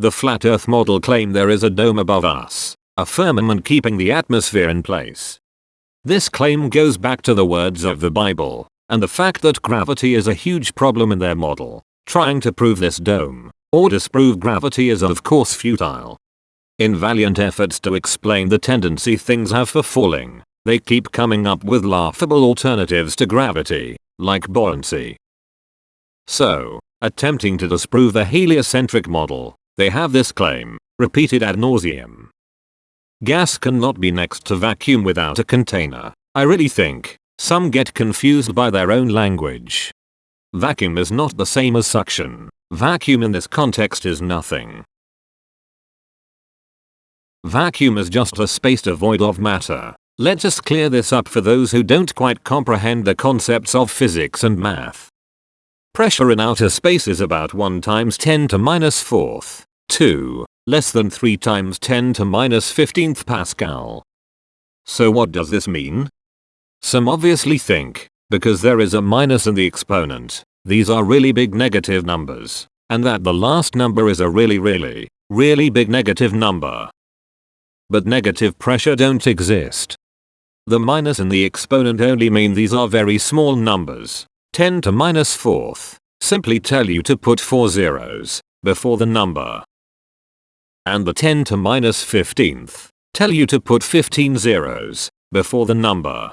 The flat earth model claim there is a dome above us, a firmament keeping the atmosphere in place. This claim goes back to the words of the Bible, and the fact that gravity is a huge problem in their model. Trying to prove this dome, or disprove gravity is of course futile. In valiant efforts to explain the tendency things have for falling, they keep coming up with laughable alternatives to gravity, like buoyancy. So, attempting to disprove the heliocentric model, they have this claim, repeated ad nauseum. Gas cannot be next to vacuum without a container. I really think, some get confused by their own language. Vacuum is not the same as suction. Vacuum in this context is nothing. Vacuum is just a space devoid of matter. Let us clear this up for those who don't quite comprehend the concepts of physics and math. Pressure in outer space is about 1 times 10 to minus 4th, 2, less than 3 times 10 to minus 15th Pascal. So what does this mean? Some obviously think, because there is a minus in the exponent, these are really big negative numbers, and that the last number is a really really, really big negative number but negative pressure don't exist. The minus in the exponent only mean these are very small numbers. 10 to minus 4th simply tell you to put 4 zeros before the number. And the 10 to minus 15th tell you to put 15 zeros before the number.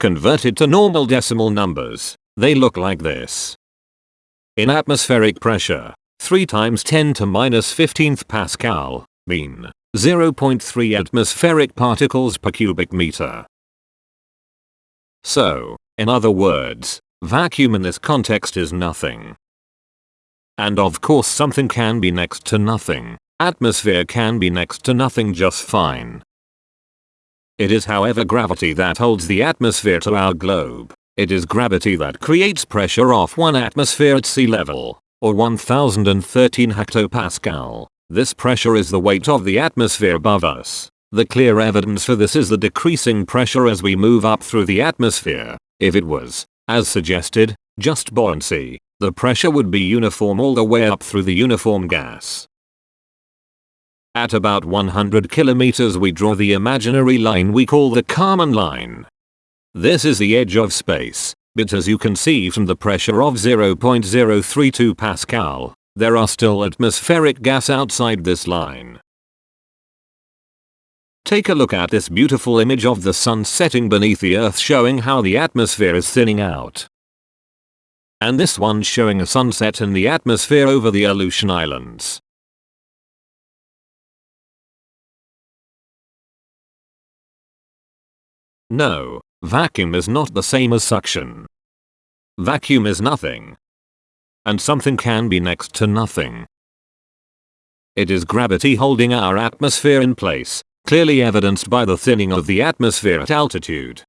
Converted to normal decimal numbers, they look like this. In atmospheric pressure, 3 times 10 to minus 15th Pascal, mean 0.3 atmospheric particles per cubic meter. So, in other words, vacuum in this context is nothing. And of course something can be next to nothing, atmosphere can be next to nothing just fine. It is however gravity that holds the atmosphere to our globe. It is gravity that creates pressure off one atmosphere at sea level or 1013 hectopascal. This pressure is the weight of the atmosphere above us. The clear evidence for this is the decreasing pressure as we move up through the atmosphere. If it was, as suggested, just buoyancy, the pressure would be uniform all the way up through the uniform gas. At about 100 kilometers we draw the imaginary line we call the Kármán line. This is the edge of space, but as you can see from the pressure of 0.032 Pascal, there are still atmospheric gas outside this line. Take a look at this beautiful image of the sun setting beneath the earth showing how the atmosphere is thinning out. And this one showing a sunset in the atmosphere over the Aleutian Islands. No, Vacuum is not the same as suction. Vacuum is nothing. And something can be next to nothing. It is gravity holding our atmosphere in place, clearly evidenced by the thinning of the atmosphere at altitude.